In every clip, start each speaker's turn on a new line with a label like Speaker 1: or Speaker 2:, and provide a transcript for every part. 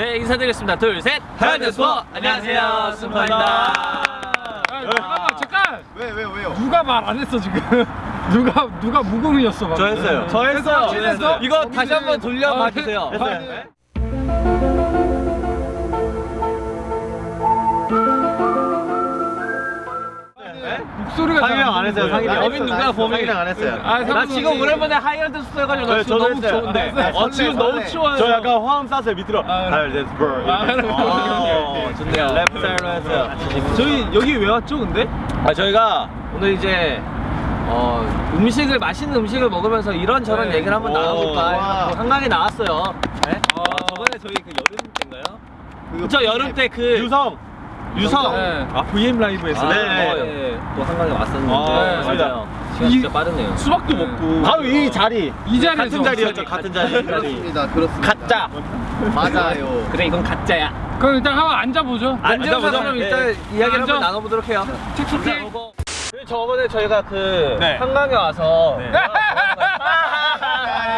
Speaker 1: 네 인사드리겠습니다. 둘셋. 하이드 스포 안녕하세요. 스포입니다.
Speaker 2: 아, 잠깐만 잠깐.
Speaker 3: 왜, 왜요, 왜요?
Speaker 2: 누가 말 안 했어 지금? 누가 누가 무공이었어.
Speaker 1: 저 했어요. 저 했어요.
Speaker 2: 했어?
Speaker 1: 이거 다시 한번 돌려봐
Speaker 2: 아,
Speaker 1: 주세요
Speaker 2: 목소리가 잘안
Speaker 4: 안 했어요,
Speaker 2: 들리네.
Speaker 4: 상이랑.
Speaker 1: 여빈 누가 범인
Speaker 4: 상이랑 안 했어요.
Speaker 2: 아,
Speaker 1: 나. 지금 오랜만에 하이라이트 써가지고 나
Speaker 4: 네,
Speaker 1: 지금
Speaker 4: 저도
Speaker 1: 너무
Speaker 4: 했어요.
Speaker 1: 좋은데
Speaker 2: 네,
Speaker 1: 어 지금 너무. 추워요
Speaker 4: 저 약간 화음 쌌어요 밑으로
Speaker 2: 아, 아, 그래.
Speaker 1: 어, 좋네요 랩 스타일로 했어요
Speaker 4: 저희 여기 왜 왔죠 근데?
Speaker 1: 아 저희가 오늘 이제 어, 음식을 맛있는 음식을 먹으면서 이런저런
Speaker 2: 네.
Speaker 1: 얘기를 한번
Speaker 4: 오,
Speaker 1: 나눠볼까 한강에 나왔어요 네?
Speaker 2: 어.
Speaker 1: 어, 저번에 저희 그 여름 때인가요? 그쵸 여름 때 그
Speaker 4: 유성
Speaker 1: 유성
Speaker 2: 네.
Speaker 4: 아 VM 라이브에서
Speaker 1: 아,
Speaker 4: 네.
Speaker 1: 네. 또 한강에 왔었는데
Speaker 4: 아,
Speaker 1: 네,
Speaker 4: 맞습니다.
Speaker 1: 맞아요 시간 진짜 빠르네요
Speaker 4: 수박도
Speaker 2: 네.
Speaker 4: 먹고 바로 이 자리
Speaker 2: 이 자리에서
Speaker 4: 같은 자리였죠. 같은 자리
Speaker 3: 그렇습니다, 그렇습니다.
Speaker 1: 가짜
Speaker 3: 맞아요.
Speaker 1: 그래 이건 가짜야
Speaker 2: 그럼 일단 한번 앉아보죠
Speaker 4: 앉아보죠.
Speaker 1: 그럼
Speaker 4: 네.
Speaker 1: 일단 이야기를
Speaker 2: 앉아.
Speaker 1: 한번 나눠보도록 해요
Speaker 2: 틱틱틱
Speaker 1: 그리고 저번에 저희가 그
Speaker 4: 네.
Speaker 1: 한강에 와서
Speaker 4: 네.
Speaker 1: 네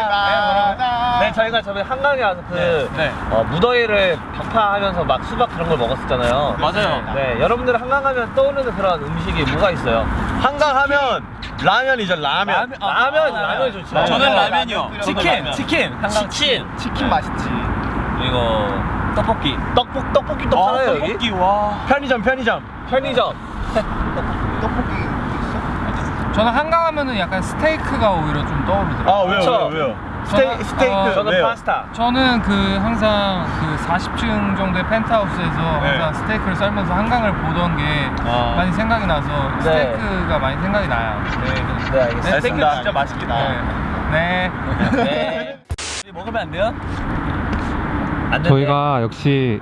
Speaker 1: 저희가 저번에 한강에 와서 그
Speaker 4: 네. 네.
Speaker 1: 어, 무더위를 박파하면서 막 수박 그런 걸 먹었었잖아요
Speaker 4: 맞아요.
Speaker 1: 네 여러분들 한강 하면 떠오르는 그런 음식이 뭐가 있어요?
Speaker 4: 한강 하면 라면이죠 라면
Speaker 1: 라면 라면 좋죠
Speaker 4: 라면. 저는
Speaker 1: 네.
Speaker 4: 라면이요.
Speaker 1: 치킨
Speaker 4: 라면.
Speaker 1: 치킨 한강 치킨
Speaker 3: 치킨 맛있지.
Speaker 1: 그리고 떡볶이 떡볶 떡볶이 또 팔아요 여기?
Speaker 4: 떡볶이 와 편의점 편의점
Speaker 1: 편의점
Speaker 3: 떡볶이 있어?
Speaker 2: 저는 한강 하면은 약간 스테이크가 오히려 좀 떠오르더라고요
Speaker 4: 아 왜요
Speaker 1: 그쵸?
Speaker 4: 왜요 왜요 스테이,
Speaker 2: 저는-
Speaker 4: 스테이크
Speaker 2: 어,
Speaker 1: 저는
Speaker 4: 왜요?
Speaker 1: 파스타
Speaker 2: 저는 그 항상 그 40층 정도의 펜트하우스에서
Speaker 4: 네.
Speaker 2: 항상 스테이크를 썰면서 한강을 보던 게
Speaker 4: 아.
Speaker 2: 많이 생각이 나서
Speaker 1: 네.
Speaker 2: 스테이크가 많이 생각이 나요. 네.
Speaker 1: 네 알겠습니다
Speaker 4: 스테이크 진짜 맛있게 나와
Speaker 2: 네. 네.
Speaker 1: 네 먹으면 안 돼요? 안.
Speaker 5: 저희가 역시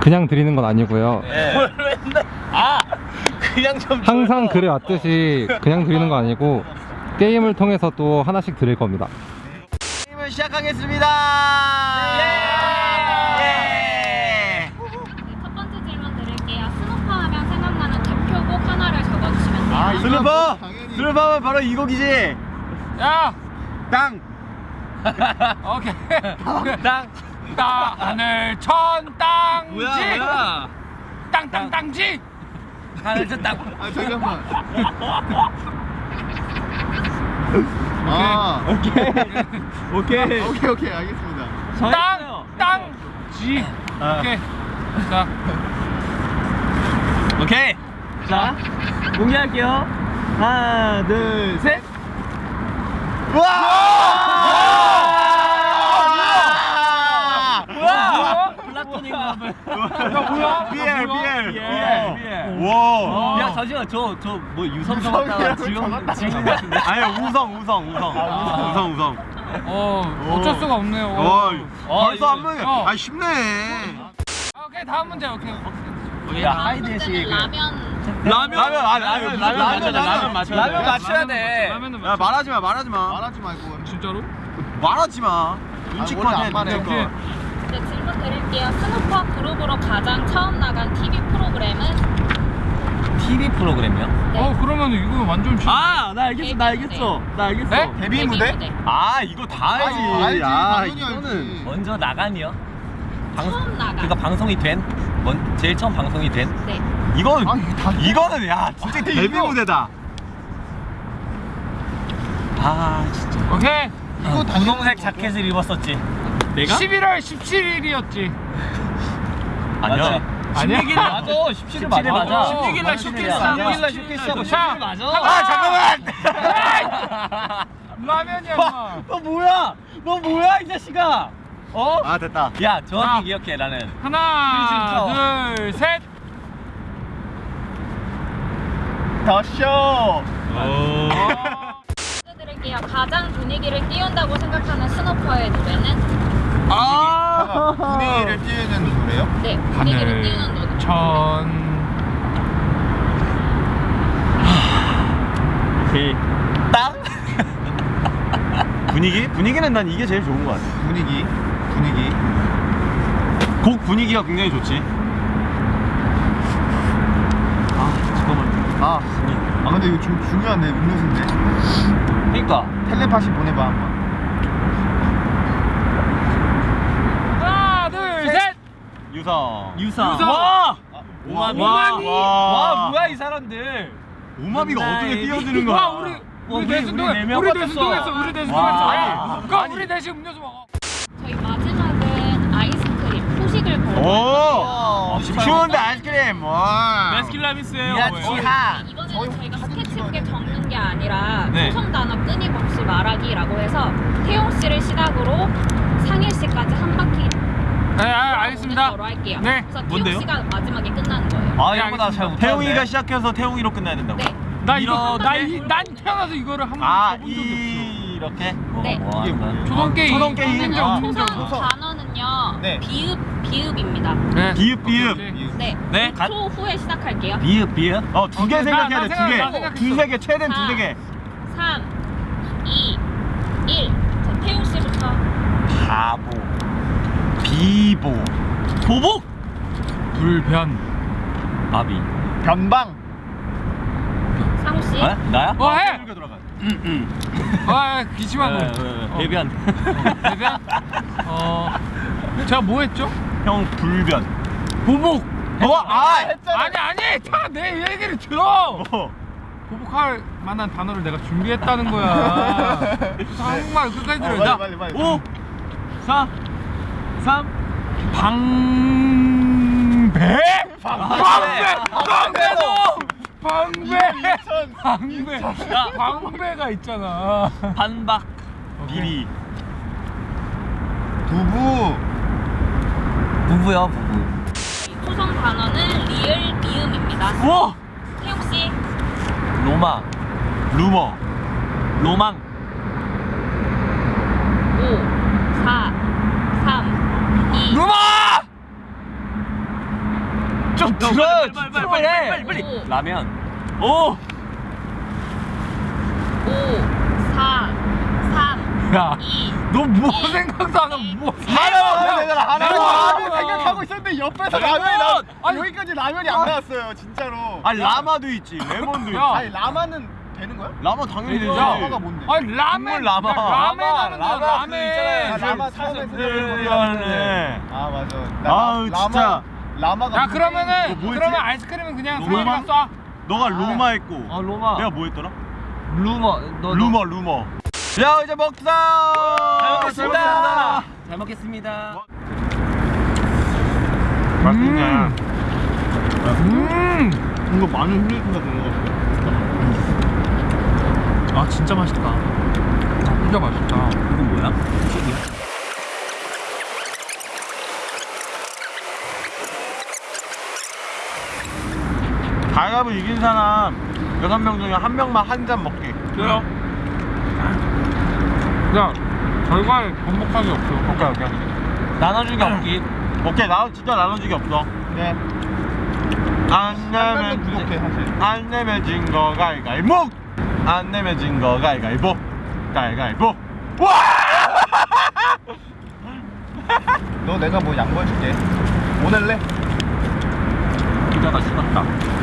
Speaker 5: 그냥 드리는 건 아니고요.
Speaker 4: 네.
Speaker 1: 뭘 맨날 아 그냥 좀
Speaker 5: 항상. 그래 왔듯이 그냥 드리는 거 아니고 게임을 통해서 또 하나씩 드릴 겁니다.
Speaker 4: 게임을 시작하겠습니다
Speaker 1: 예.
Speaker 6: 네, 첫 번째 질문 드릴게요. 스누퍼 하면 생각나는 대표곡 하나를 적어주시면 돼요.
Speaker 3: 아, 이거
Speaker 4: 스누퍼
Speaker 3: 당연히.
Speaker 4: 스누퍼면 바로 이 곡이지
Speaker 2: 야.
Speaker 4: 땅
Speaker 2: 오케이.
Speaker 1: 땅
Speaker 2: 땅을 천 땅지.
Speaker 1: 뭐야 뭐야
Speaker 2: 땅땅 땅지.
Speaker 1: 하늘색 땅
Speaker 3: 아, 잠깐만. 아,
Speaker 4: 오케이. 오케이.
Speaker 3: 오케이, 오케이, 알겠습니다.
Speaker 2: 땅 땅지.
Speaker 4: 아.
Speaker 2: 오케이. 자.
Speaker 1: 오케이. 자 공개할게요. 하나 둘셋.
Speaker 4: 와!
Speaker 1: 뭐야? 러브
Speaker 2: 야 뭐야?
Speaker 4: BL BL
Speaker 1: BL, BL.
Speaker 4: 와
Speaker 1: 야 잠시만 저저 뭐 유성 적었다가 지금 지금 같은데
Speaker 4: 아니 우성 우성 우성
Speaker 1: 아,
Speaker 4: 우성 우성
Speaker 2: 어 어쩔 수가 없네요.
Speaker 4: 어
Speaker 1: 어,
Speaker 4: 벌써
Speaker 1: 이거-
Speaker 4: 한 명이
Speaker 2: 어.
Speaker 4: 아 쉽네
Speaker 2: 아, 오케이 다음 문제 오케이.
Speaker 1: 하이드시
Speaker 6: 문제는
Speaker 1: 그
Speaker 6: 라면.
Speaker 4: 라면 라면 아 라면
Speaker 1: 라면 맞춰야 돼 라면 맞춰야 돼 라면 맞춰야 돼
Speaker 4: 야. 말하지 마 말하지 마
Speaker 3: 말하지 말고.
Speaker 2: 진짜로?
Speaker 4: 말하지 마
Speaker 3: 아.
Speaker 4: 눈치껏
Speaker 6: 네, 질문 드릴게요. 스누퍼 그룹으로 가장 처음 나간 TV 프로그램은
Speaker 1: TV 프로그램이요?
Speaker 6: 네.
Speaker 2: 어 그러면 이거 완전 진.
Speaker 1: 아나 알겠어 나 알겠어 나 알겠어
Speaker 2: 네?
Speaker 3: 데뷔 무대?
Speaker 4: 아 이거 다 알지
Speaker 3: 알지,
Speaker 4: 아
Speaker 3: 당연히
Speaker 4: 이거는
Speaker 3: 알지.
Speaker 1: 먼저 나간이요?
Speaker 6: 처음 나간.
Speaker 1: 그러니까 방송이 된? 뭔 제일 처음 방송이 된?
Speaker 6: 네.
Speaker 4: 이건
Speaker 3: 아, 이거 다
Speaker 4: 이거는 야 진짜 데뷔 무대다
Speaker 1: 아 진짜
Speaker 2: 오케이.
Speaker 3: 이거 당연히
Speaker 1: 분홍색
Speaker 3: 뭐-
Speaker 1: 자켓을 입었었지 내가?
Speaker 2: 11월 17일이었지.
Speaker 1: 아니야
Speaker 2: 아니야?
Speaker 1: 16일 맞아 17일 맞아
Speaker 2: 맞아.
Speaker 1: 16일 날 쇼케이스 하고
Speaker 2: 16일 날
Speaker 1: 쇼케이스 하고
Speaker 2: 자,
Speaker 1: 17일 맞아
Speaker 4: 아 잠깐만
Speaker 2: 라면이야 임마.
Speaker 1: 너 뭐야 너 뭐야 이 자식아 어?
Speaker 4: 아 됐다
Speaker 1: 야 정확히
Speaker 2: 자.
Speaker 1: 기억해 나는
Speaker 2: 하나, 둘, 셋.
Speaker 4: 더쇼
Speaker 6: 문제 드릴게요. 가장 분위기를 띄운다고 생각하는 스노퍼의 노래는?
Speaker 4: 아
Speaker 3: 분위기를 띄우는 노래요?
Speaker 6: 네. 분위기를 띄우는 노래.
Speaker 2: 천.
Speaker 4: 땅 분위기 분위기는 난 이게 제일 좋은 것 같아
Speaker 3: 분위기, 분위기.
Speaker 4: 곡 분위기가 굉장히 좋지 아 잠깐만
Speaker 3: 아, 아 근데 이거 좀 중요한데 음료수인데.
Speaker 1: 그니까
Speaker 3: 텔레파시 보내봐 한번.
Speaker 2: 하나, 둘,
Speaker 4: 유성.
Speaker 1: 유성.
Speaker 2: 유성.
Speaker 1: 와!
Speaker 4: 오마비.
Speaker 2: 오마비.
Speaker 1: 와, 뭐야 이 사람들.
Speaker 4: 오마비가 어떻게 뛰어드는 거야?
Speaker 2: 와 우리
Speaker 1: 와,
Speaker 2: 대신
Speaker 1: 우리
Speaker 2: 동했
Speaker 1: 네명
Speaker 2: 우리. 대신 동했어 우리 대신
Speaker 1: 와.
Speaker 2: 동했어
Speaker 1: 아니,
Speaker 2: 그럼
Speaker 1: 아니.
Speaker 2: 우리 대신 음료수 먹어
Speaker 6: 저희 마지막은 아이스크림 후식을
Speaker 4: 오. 추운데 아이스크림. 와.
Speaker 1: 베스킨라빈스예요.
Speaker 6: 이번에는 저희가 스케치북에 적는 게 아니라
Speaker 1: 네.
Speaker 6: 초성 단어 끊임없이 말하기라고 해서 태용 씨를 시작으로 상일 씨까지 한 바퀴
Speaker 2: 네 아, 알겠습니다
Speaker 6: 할게요.
Speaker 2: 네.
Speaker 6: 그래서
Speaker 1: 뭔데요?
Speaker 6: 씨가 마지막에 끝나는 거예요.
Speaker 1: 아,
Speaker 2: 네,
Speaker 1: 이거 나잘
Speaker 2: 알겠습니다.
Speaker 1: 못하는데.
Speaker 4: 태웅이가 시작해서 태웅이로 끝나야 된다고.
Speaker 6: 네.
Speaker 2: 나 이거
Speaker 6: 네.
Speaker 2: 나난 태어나서 이거를 한번
Speaker 4: 아,
Speaker 2: 적이
Speaker 4: 이 이렇게.
Speaker 6: 네.
Speaker 2: 없어 초동 게임
Speaker 4: 초동 게임.
Speaker 3: 아.
Speaker 2: 없어
Speaker 6: 초성 단어는요.
Speaker 3: 네.
Speaker 6: 비읍 비읍입니다.
Speaker 2: 네.
Speaker 4: 비읍 비읍.
Speaker 6: 네.
Speaker 1: 네.
Speaker 6: 5초 후에 시작할게요.
Speaker 4: 비읍 비읍. 어, 두개
Speaker 2: 오케이,
Speaker 4: 생각해야
Speaker 2: 나-
Speaker 4: 돼. 나두 개.
Speaker 2: 생각- 나 생각했어.
Speaker 4: 두세 개. 최대한 두세 개.
Speaker 6: 3 2 1. 자, 태용 씨부터
Speaker 4: 바보. 비보.
Speaker 1: 보복.
Speaker 2: 불변
Speaker 4: 아비.
Speaker 3: 변방.
Speaker 6: 상우 씨.
Speaker 4: 어? 나야?
Speaker 2: 어, 해!
Speaker 4: 이렇게 들어가.
Speaker 2: 아 기침한
Speaker 4: 네,
Speaker 2: 거
Speaker 4: 네, 네.
Speaker 2: 어.
Speaker 4: 대변.
Speaker 2: 대변 어 제가 뭐 했죠
Speaker 4: 형 불변.
Speaker 2: 보복
Speaker 3: 어, 아, 했잖아.
Speaker 2: 아니 아니 다 내 얘기를 들어
Speaker 4: 어.
Speaker 2: 보복할 만한 단어를 내가 준비했다는 거야 한국말 끝까지
Speaker 3: 어,
Speaker 2: 들어
Speaker 3: 빨리,
Speaker 2: 자
Speaker 3: 빨리, 빨리.
Speaker 4: 5 4 3
Speaker 2: 방배 방배 방배
Speaker 3: 인천.
Speaker 2: 방배 방배 방배가 있잖아
Speaker 1: 반박.
Speaker 4: 비리.
Speaker 3: 두부.
Speaker 1: 부부요, 부부.
Speaker 6: 초성 단어는 리을 미음입니다.
Speaker 1: 와!
Speaker 6: 태용 씨.
Speaker 1: 로마.
Speaker 4: 루머.
Speaker 1: 로망.
Speaker 6: 5 4 3 2
Speaker 2: 루마
Speaker 1: 좀 들어.
Speaker 4: 빨리, 빨리, 빨리, 빨리, 빨리.
Speaker 6: 5
Speaker 4: 라면.
Speaker 1: 오!
Speaker 6: 5 4 3
Speaker 2: 야
Speaker 6: 2
Speaker 2: 너뭐 생각도 안 하고 뭐
Speaker 3: 하나 되잖아, 하나. 라면. 생각하고 있었는데 옆에서
Speaker 1: 라면!
Speaker 3: 라면이 나.
Speaker 2: 아니.
Speaker 3: 여기까지 라면이 안 나왔어요, 진짜로.
Speaker 4: 아니 라마도 있지. 레몬도 있지.
Speaker 2: 야.
Speaker 3: 아니, 라마는 되는 거야?
Speaker 4: 라마 당연히 되지.
Speaker 2: 야.
Speaker 3: 라마가 뭔데?
Speaker 2: 아니 라멘
Speaker 4: 국물 라마.
Speaker 2: 라멘 하는 거야
Speaker 3: 라마
Speaker 2: 라멘
Speaker 3: 그 있잖아요. 라마
Speaker 4: 네.
Speaker 3: 아 맞아.
Speaker 4: 아우, 진짜.
Speaker 3: 라마가
Speaker 2: 야 그러면은
Speaker 4: 너 뭐였지?
Speaker 2: 그러면 아이스크림은 그냥
Speaker 4: 로마?
Speaker 2: 쏴
Speaker 4: 너가 루마 했고.
Speaker 1: 아, 로마.
Speaker 4: 내가 뭐 했더라?
Speaker 1: 루머. 너,
Speaker 4: 루머 루머. 야 이제 먹자.
Speaker 1: 잘 먹겠습니다. 잘 먹겠습니다.
Speaker 4: 맛있네.
Speaker 2: 음.
Speaker 3: 이거 마늘 흘리기가 되는
Speaker 2: 아 진짜 맛있다 진짜 맛있다
Speaker 1: 이건 뭐야?
Speaker 4: 가위바위보 이긴 사람 여섯 명 중에 한 명만 한 잔 먹기.
Speaker 1: 그래요?
Speaker 2: 야 결과에 번복하기 없어
Speaker 4: 오케이 오케이.
Speaker 1: 나눠주기 없기.
Speaker 4: 오케이 나 진짜 나눠주기 없어.
Speaker 3: 네. 안면
Speaker 4: 내면
Speaker 3: 부족해 사실.
Speaker 4: 안 내면 진 거 가위가위보. 안 내면 진 거 가위가위보. 가위가위보. 와!
Speaker 3: 너 내가 뭐 양보해줄게. 보낼래?
Speaker 4: 기다가 식었다.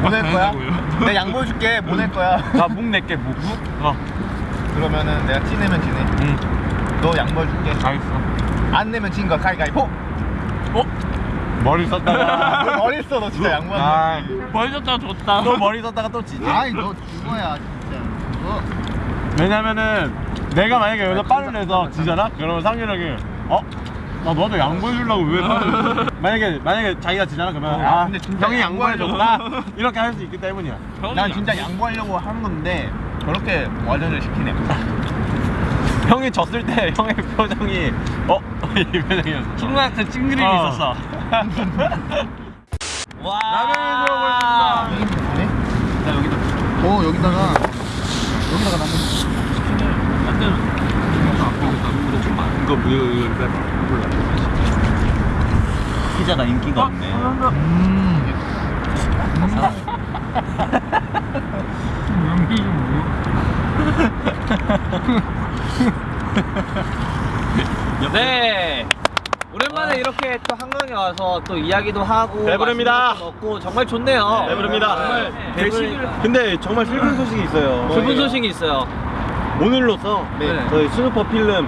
Speaker 3: 보낼 거야? 내가 양보해 줄게. 보낼 거야.
Speaker 4: 나묵 낼게 묵. 어.
Speaker 3: 그러면은 내가 찌내면 지네.
Speaker 4: 응.
Speaker 3: 너 양보해 줄게.
Speaker 4: 알겠어.
Speaker 3: 안 내면 진거 가위가위보.
Speaker 4: 머리 썼다가.
Speaker 3: 너 머리 써. 너 진짜
Speaker 4: 아,
Speaker 3: 양보하는 거지.
Speaker 1: 벌 줬다 줬다.
Speaker 4: 또 머리 썼다가 또 지지.
Speaker 3: 아이 너 죽어야 진짜. 너.
Speaker 4: 왜냐면은 내가 만약에 여기서 빠를 내서 지잖아? 그러면 상윤형이 어? 나 너한테 양보해주려고 왜 빠를 만약에 만약에 자기가 지잖아 그러면
Speaker 3: 어,
Speaker 4: 아
Speaker 3: 근데 진짜
Speaker 4: 형이 양보해줬구나. 이렇게 할 수 있기 때문이야
Speaker 3: 난 진짜 양보하려고 하는 건데 저렇게 와전을 시키네.
Speaker 4: 형이 졌을 때 형의 표정이 어? 이 표정이었어
Speaker 1: 친구한테 찡그림이
Speaker 4: 어.
Speaker 1: 있었어. 와.
Speaker 4: 라면을 들어보겠습니다
Speaker 3: 여기 뭐네? 나 여기다. 어 여기다가 여기다가 나는
Speaker 4: 이거 뭐 이거 빼봐
Speaker 1: 피자가 인기가 없네. 네. 오랜만에 이렇게 또 한강에 와서 또 이야기도 하고
Speaker 4: 배부릅니다.
Speaker 1: 것도 먹고 정말 좋네요.
Speaker 4: 배부릅니다.
Speaker 1: 정말 배부르
Speaker 4: 근데 정말 슬픈 소식이 있어요
Speaker 1: 슬픈 소식이 있어요.
Speaker 4: 오늘로써
Speaker 1: 네.
Speaker 4: 저희 스누퍼 필름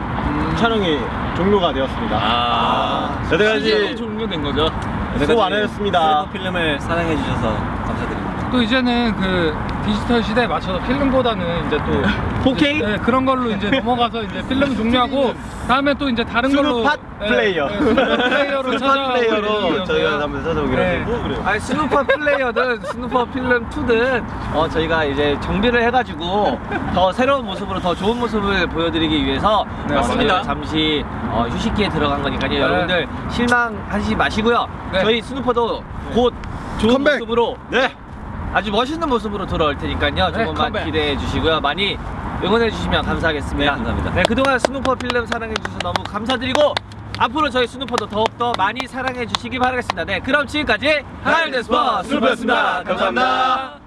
Speaker 4: 촬영이 종료가 되었습니다.
Speaker 1: 아,
Speaker 4: 여태까지
Speaker 1: 종료된 거죠?
Speaker 4: 수고 많으셨습니다.
Speaker 1: 필름을 사랑해 주셔서 감사드립니다.
Speaker 2: 또 이제는 그 디지털 시대에 맞춰서 필름보다는 이제 또
Speaker 4: 4K?
Speaker 2: 네, 그런 걸로 이제 넘어가서 이제 필름 종료하고 다음에 또 이제 다른 걸로
Speaker 4: 스누퍼
Speaker 2: 네,
Speaker 4: 플레이어.
Speaker 2: 네, 스누퍼 플레이어로 스누퍼
Speaker 4: 플레이어로. 저희가 한번 찾아오기로
Speaker 2: 네.
Speaker 4: 했고 그래요.
Speaker 1: 아니 스누퍼 플레이어든 스누퍼 필름 2든 어, 저희가 이제 정비를 해가지고 더 새로운 모습으로 더 좋은 모습을 보여드리기 위해서
Speaker 2: 네, 맞습니다.
Speaker 1: 잠시 어, 휴식기에 들어간 거니까요. 여러분들 실망하지 마시고요.
Speaker 2: 네.
Speaker 1: 저희 스누퍼도 곧 좋은
Speaker 3: 컴백!
Speaker 1: 모습으로
Speaker 4: 네.
Speaker 1: 아주 멋있는 모습으로 돌아올 테니까요.
Speaker 2: 네,
Speaker 1: 조금만
Speaker 2: 컴백.
Speaker 1: 기대해 주시고요. 많이 응원해 주시면 감사하겠습니다.
Speaker 4: 네, 감사합니다.
Speaker 1: 네, 그동안 스누퍼 필름 사랑해 주셔서 너무 감사드리고 앞으로 저희 스누퍼도 더욱더 많이 사랑해 주시기 바라겠습니다. 네, 그럼 지금까지 하이데스퍼 스누퍼였습니다. 감사합니다.